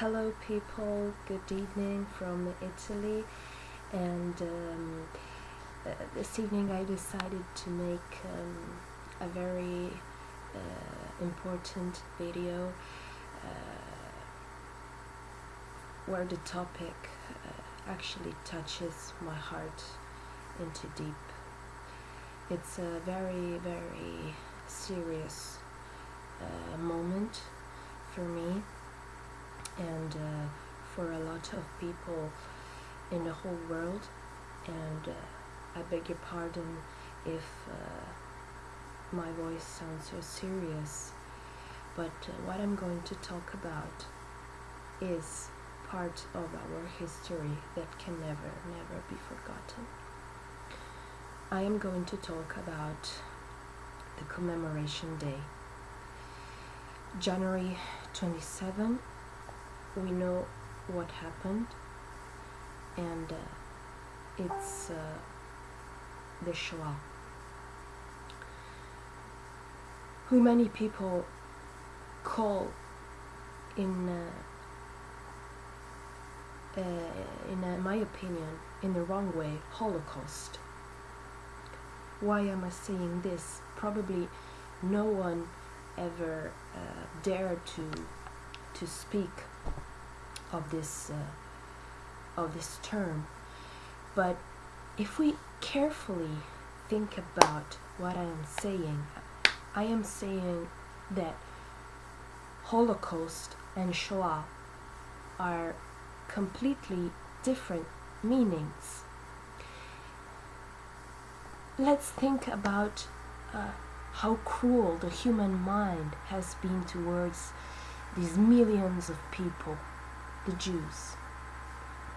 Hello, people. Good evening from Italy. And um, uh, this evening I decided to make um, a very uh, important video uh, where the topic uh, actually touches my heart into deep. It's a very, very serious uh, moment for me and uh, for a lot of people in the whole world. And uh, I beg your pardon if uh, my voice sounds so serious, but uh, what I'm going to talk about is part of our history that can never, never be forgotten. I am going to talk about the commemoration day. January 27 we know what happened and uh, it's uh, the Shoah. Who many people call in uh, uh in uh, my opinion in the wrong way Holocaust. Why am I saying this? Probably no one ever uh, dared to to speak of this uh, of this term. But if we carefully think about what I am saying I am saying that Holocaust and Shoah are completely different meanings. Let's think about uh, how cruel the human mind has been towards these millions of people the Jews.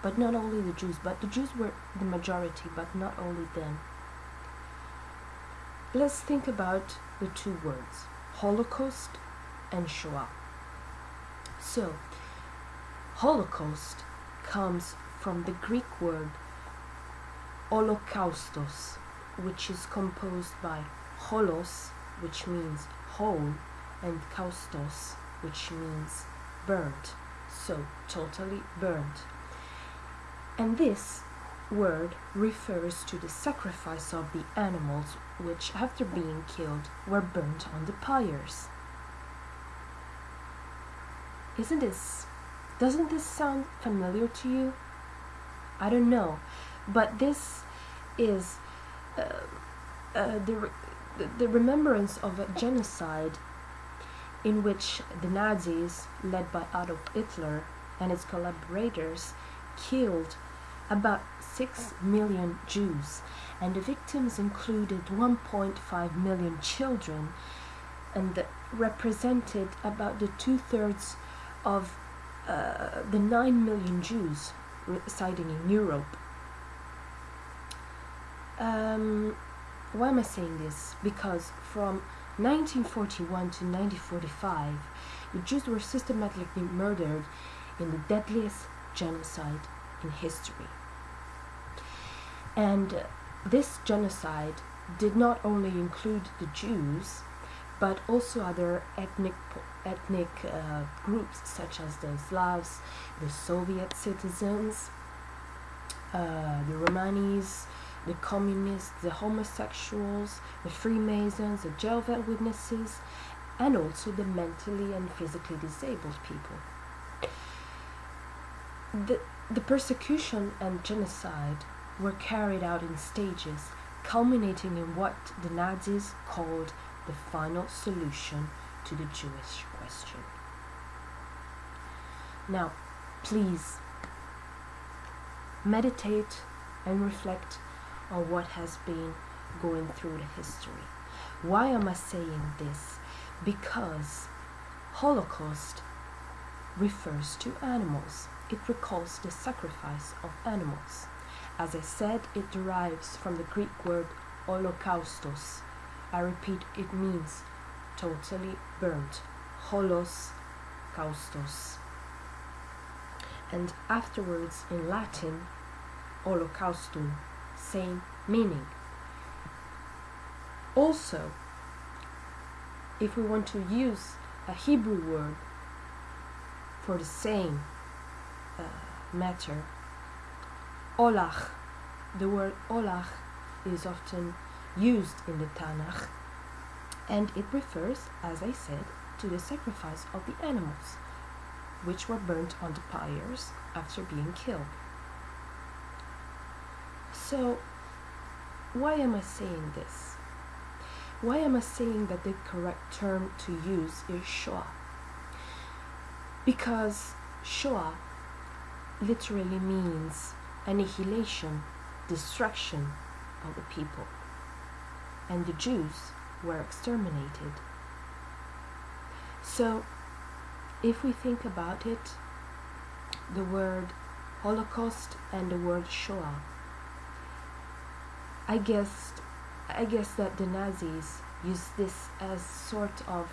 But not only the Jews, but the Jews were the majority, but not only them. Let's think about the two words Holocaust and Shoah. So, Holocaust comes from the Greek word holocaustos, which is composed by holos, which means whole, and kaustos, which means burnt so totally burnt. And this word refers to the sacrifice of the animals which, after being killed, were burnt on the pyres. Isn't this, doesn't this sound familiar to you? I don't know, but this is uh, uh, the, the remembrance of a genocide in which the Nazis, led by Adolf Hitler and his collaborators, killed about 6 million Jews, and the victims included 1.5 million children and represented about the two thirds of uh, the 9 million Jews residing in Europe. Um, why am I saying this? Because from 1941 to 1945, the Jews were systematically murdered in the deadliest genocide in history. And uh, this genocide did not only include the Jews, but also other ethnic ethnic uh, groups such as the Slavs, the Soviet citizens, uh, the Romanis, the communists, the homosexuals, the Freemasons, the Jehovah's Witnesses, and also the mentally and physically disabled people. The, the persecution and genocide were carried out in stages, culminating in what the Nazis called the final solution to the Jewish question. Now, please meditate and reflect on what has been going through the history. Why am I saying this? Because Holocaust refers to animals. It recalls the sacrifice of animals. As I said, it derives from the Greek word holocaustos. I repeat, it means totally burnt. Holos kaustos. And afterwards in Latin, holocaustum same meaning. Also, if we want to use a Hebrew word for the same uh, matter. Olach, the word olach is often used in the Tanakh and it refers, as I said, to the sacrifice of the animals, which were burnt on the pyres after being killed. So, why am I saying this? Why am I saying that the correct term to use is Shoah? Because Shoah literally means annihilation, destruction of the people. And the Jews were exterminated. So, if we think about it, the word Holocaust and the word Shoah, I guess, I guess that the Nazis used this as sort of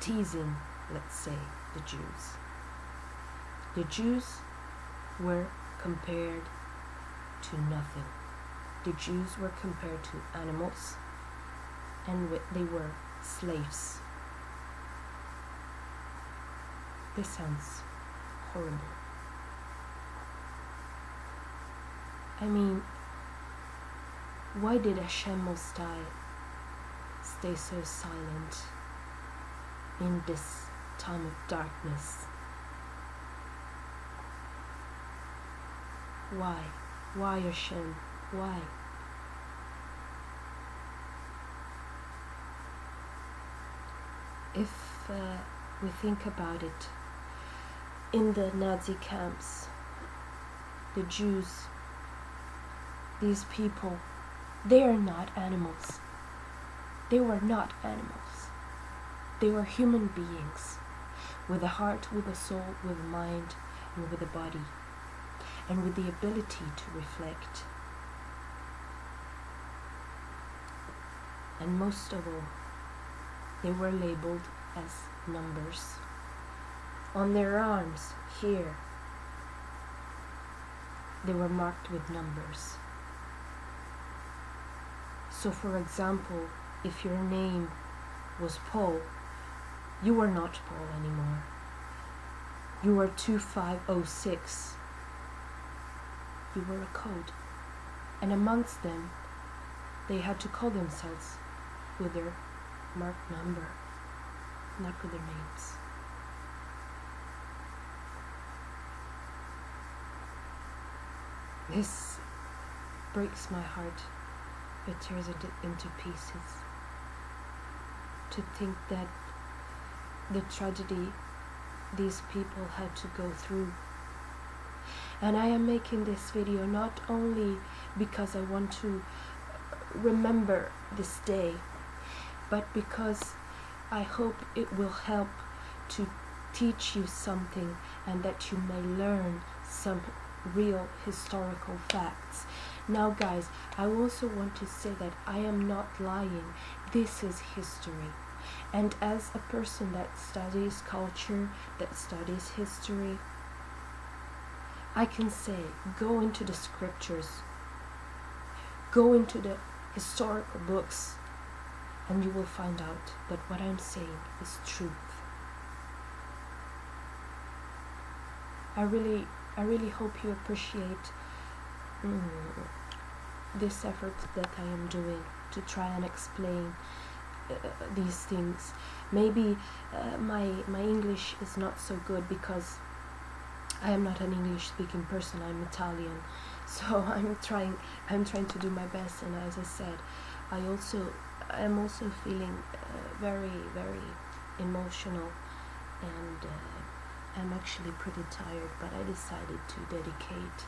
teasing, let's say, the Jews. The Jews were compared to nothing. The Jews were compared to animals and they were slaves. This sounds horrible. I mean, why did Hashem High stay so silent in this time of darkness? Why? Why Hashem? Why? if uh, we think about it, in the Nazi camps, the Jews, these people, they are not animals. They were not animals. They were human beings with a heart, with a soul, with a mind, and with a body, and with the ability to reflect. And most of all, they were labeled as numbers. On their arms, here, they were marked with numbers. So, for example, if your name was Paul, you were not Paul anymore. You were 2506. You were a code. And amongst them, they had to call themselves with their marked number, not with their names. This breaks my heart. It tears it into pieces. To think that the tragedy these people had to go through. And I am making this video not only because I want to remember this day but because I hope it will help to teach you something and that you may learn some real historical facts. Now, guys, I also want to say that I am not lying. This is history. And as a person that studies culture, that studies history, I can say go into the scriptures, go into the historical books, and you will find out that what I'm saying is truth. I really, I really hope you appreciate mm, this effort that I am doing to try and explain uh, these things. Maybe uh, my my English is not so good because I am not an English speaking person. I'm Italian, so I'm trying I'm trying to do my best. And as I said, I also I'm also feeling uh, very, very emotional and uh, I'm actually pretty tired, but I decided to dedicate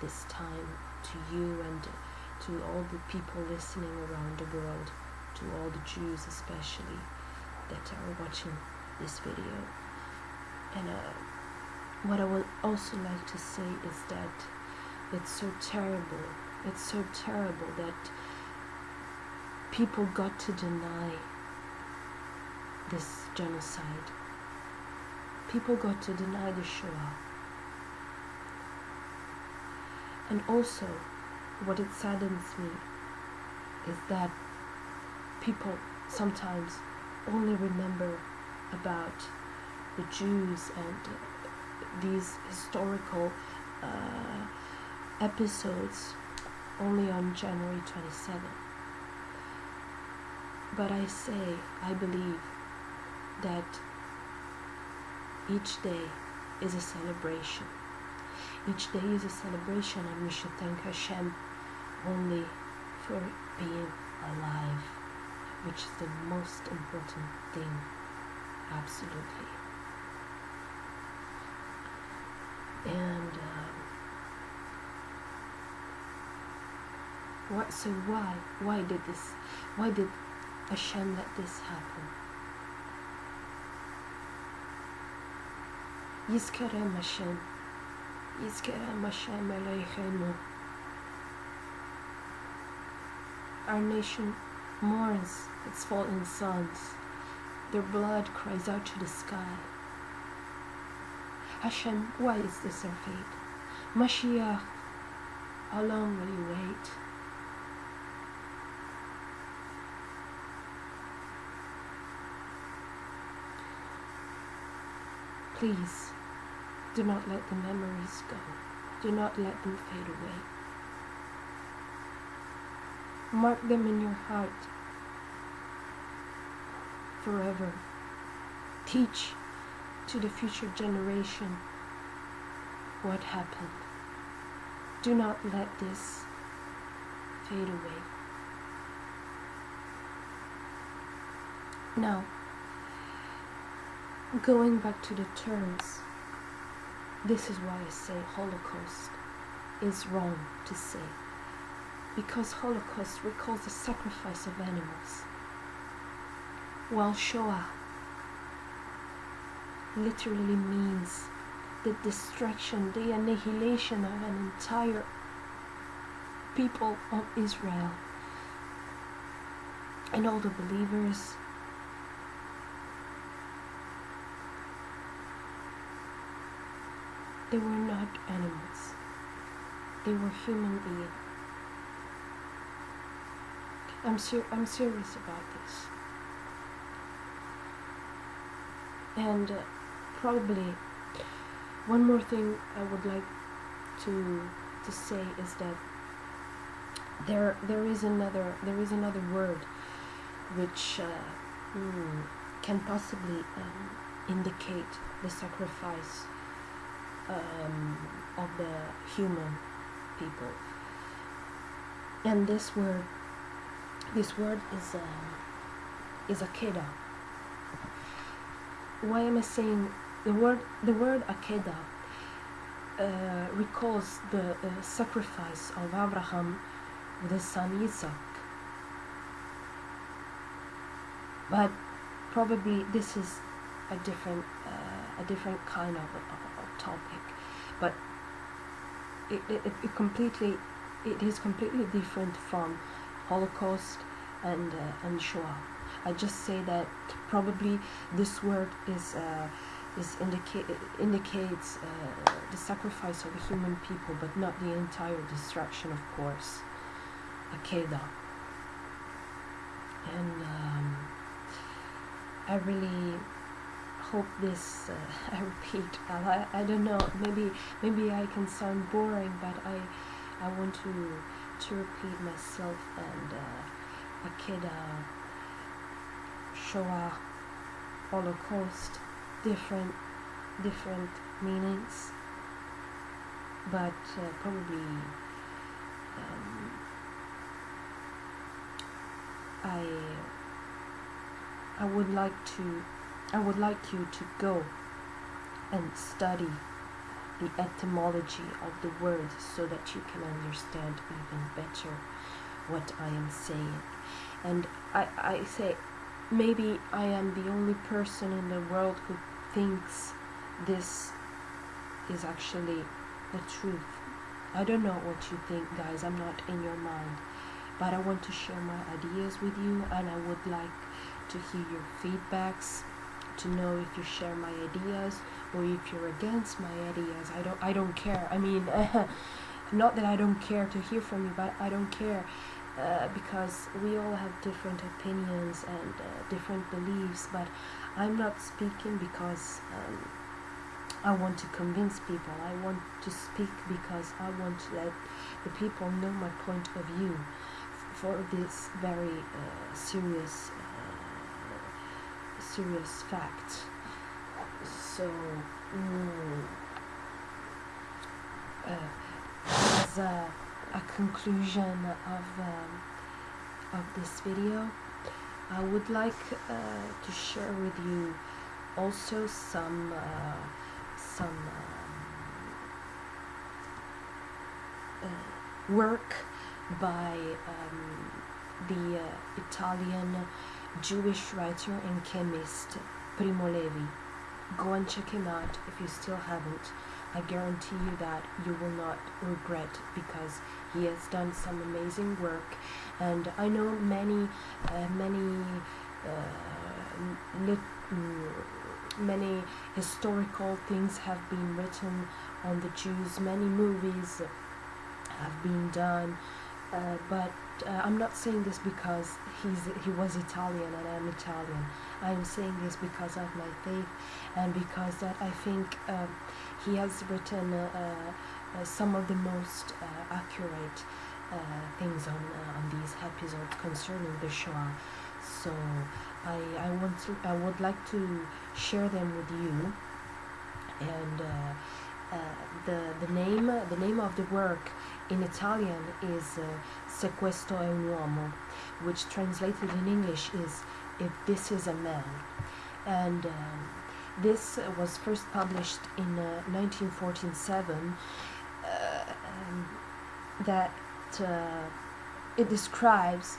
this time to you and to all the people listening around the world, to all the Jews especially that are watching this video. And uh, what I would also like to say is that it's so terrible, it's so terrible that people got to deny this genocide. People got to deny the Shoah. And also, what it saddens me is that people sometimes only remember about the Jews and these historical uh, episodes only on January 27th. But I say, I believe that each day is a celebration. Each day is a celebration, and we should thank Hashem only for being alive, which is the most important thing, absolutely. And um, what? So why? Why did this? Why did Hashem let this happen? Yizkarem Hashem. Yizkarem Hashem Eloheinu. Our nation mourns its fallen sons. Their blood cries out to the sky. Hashem, why is this our fate? Mashiach, how long will you wait? Please, do not let the memories go. Do not let them fade away. Mark them in your heart forever. Teach to the future generation what happened. Do not let this fade away. Now, going back to the terms, this is why I say Holocaust is wrong to say. Because Holocaust recalls the sacrifice of animals, while Shoah literally means the destruction, the annihilation of an entire people of Israel and all the believers They were not animals. They were human beings. I'm ser- I'm serious about this. And uh, probably one more thing I would like to to say is that there there is another there is another word which uh, mm, can possibly um, indicate the sacrifice um, of the human people. And this word, this word is um, is akeda. Why am I saying the word? The word akeda uh, recalls the uh, sacrifice of Abraham with his son Isaac. But probably this is a different uh, a different kind of, of, of topic but it, it, it completely it is completely different from Holocaust and uh, and Shoah. I just say that probably this word is uh, is indicate indicates uh, the sacrifice of the human people, but not the entire destruction, of course. Akeda. And um, I really hope this uh, I repeat I, I don't know maybe maybe I can sound boring but I I want to to repeat myself and uh, Akeda Shoah Holocaust different different meanings. But uh, probably um, I I would like to I would like you to go and study the etymology of the word so that you can understand even better what I am saying. And I, I say, maybe I am the only person in the world who thinks this is actually the truth. I don't know what you think, guys. I'm not in your mind. But I want to share my ideas with you, and I would like to hear your feedbacks to know if you share my ideas or if you're against my ideas. I don't I don't care. I mean, not that I don't care to hear from you, but I don't care uh, because we all have different opinions and uh, different beliefs. But I'm not speaking because um, I want to convince people. I want to speak because I want to let the people know my point of view for this very uh, serious, serious fact. So, mm, uh, as a, a conclusion of um, of this video, I would like uh, to share with you also some uh, some um, uh, work by um, the uh, Italian Jewish writer and chemist Primo Levi. Go and check him out if you still haven't. I guarantee you that you will not regret because he has done some amazing work, and I know many, uh, many, uh, lit, mm, many historical things have been written on the Jews. Many movies have been done, uh, but uh, I'm not saying this because he's he was Italian and I'm Italian. I'm saying this because of my faith and because that I think um, he has written uh, uh, some of the most uh, accurate uh, things on uh, on these episodes concerning the Shoah. So I I want to I would like to share them with you and. The, the name the name of the work in Italian is uh, Se questo è un uomo, which translated in English is If This Is a Man. And um, this was first published in uh, 1947. Uh, um, that uh, it describes uh,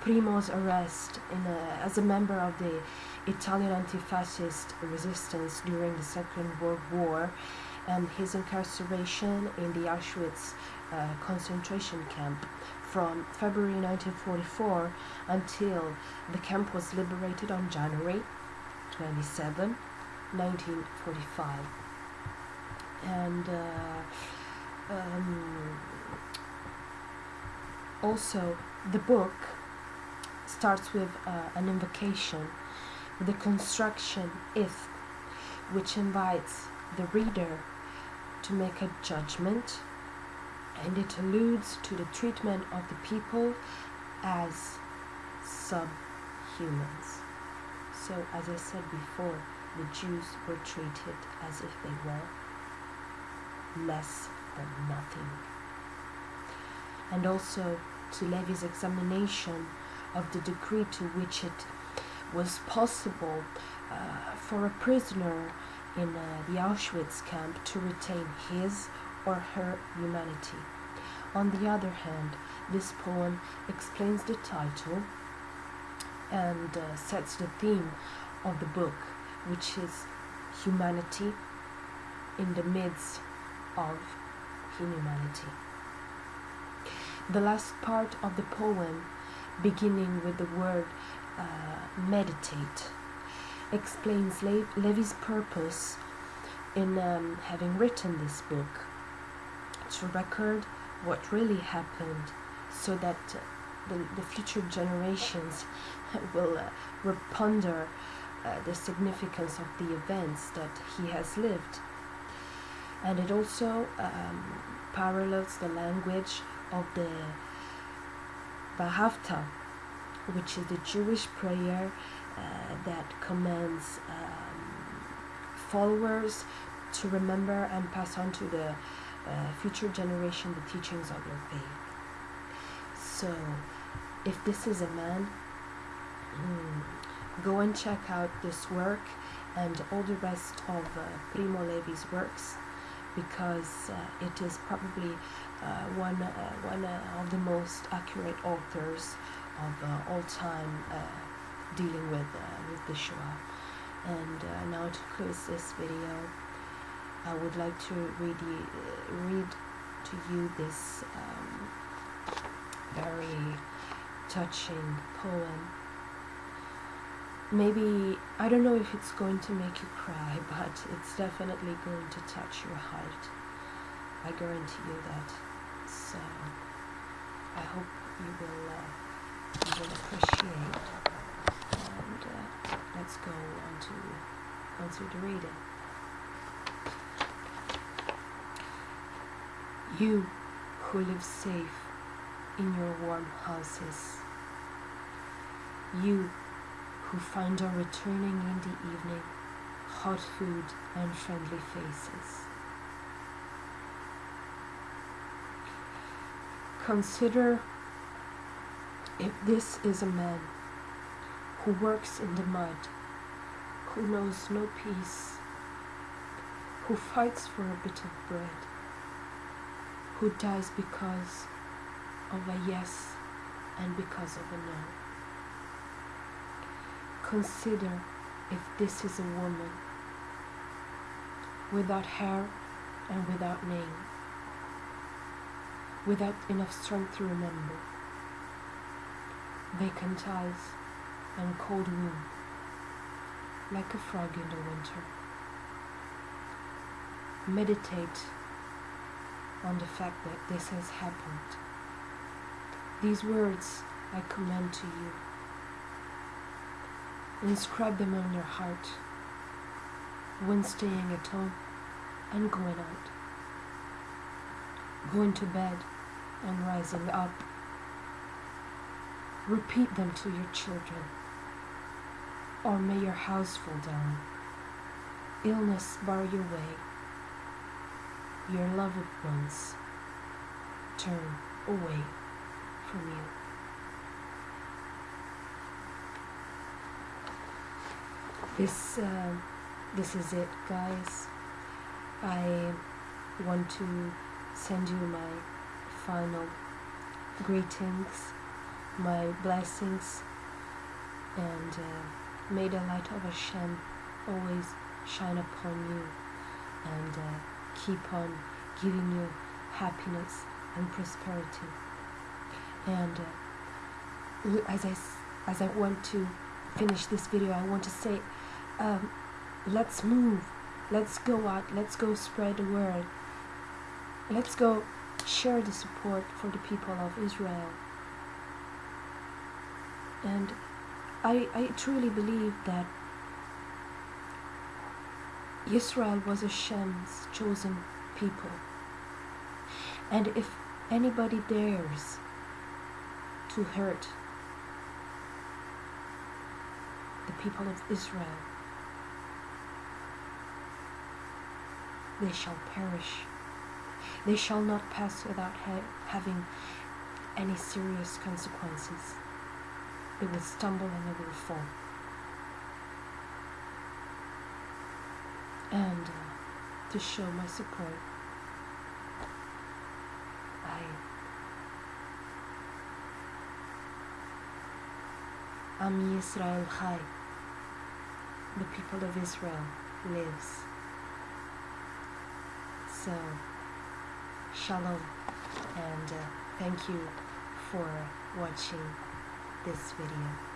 Primo's arrest a, as a member of the Italian anti-fascist resistance during the Second World War and his incarceration in the Auschwitz uh, concentration camp from February 1944 until the camp was liberated on January 27, 1945. And uh, um, also, the book starts with uh, an invocation, with the construction if, which invites the reader to make a judgment and it alludes to the treatment of the people as subhumans. So, as I said before, the Jews were treated as if they were less than nothing. And also to Levi's examination of the degree to which it was possible uh, for a prisoner in uh, the Auschwitz camp to retain his or her humanity. On the other hand, this poem explains the title and uh, sets the theme of the book, which is humanity in the midst of inhumanity. The last part of the poem, beginning with the word uh, meditate, explains Le- Levi's purpose in um, having written this book to record what really happened so that the, the future generations will, uh, ponder uh, the significance of the events that he has lived. And it also um, parallels the language of the Vahavta, which is the Jewish prayer uh, that commands um, followers to remember and pass on to the uh, future generation the teachings of their faith. So, if this is a man, mm, go and check out this work and all the rest of uh, Primo Levi's works because uh, it is probably uh, one, uh, one uh, of the most accurate authors of all time dealing with, with the Shoah. And now to close this video, I would like to read, you, read to you this um, very touching poem maybe I don't know if it's going to make you cry, but it's definitely going to touch your heart. I guarantee you that. So I hope you will uh, you will appreciate. And uh, let's go on to on to the reading. You who live safe in your warm houses. You who find on returning in the evening hot food and friendly faces. Consider if this is a man who works in the mud, who knows no peace, who fights for a bit of bread, who dies because of a yes and because of a no. Consider if this is a woman without hair and without name, without enough strength to remember, vacant eyes and cold womb, like a frog in the winter. Meditate on the fact that this has happened. These words I commend to you. Inscribe them on your heart when staying at home and going out, going to bed and rising up. Repeat them to your children, or may your house fall down, illness bar your way, your loved ones turn away from you. This, uh, this is it, guys. I want to send you my final greetings, my blessings, and uh, may the light of Hashem always shine upon you and uh, keep on giving you happiness and prosperity. And uh, as I as I want to finish this video, I want to say um, let's move. Let's go out. Let's go spread the word. Let's go share the support for the people of israel. And i i truly believe that israel was hashem's chosen people. And if anybody dares to hurt the people of israel they shall perish. They shall not pass without ha having any serious consequences. They will stumble and they will fall. And uh, to show my support, I Am Yisrael Chai, the people of Israel lives. So, shalom, and uh, thank you for watching this video.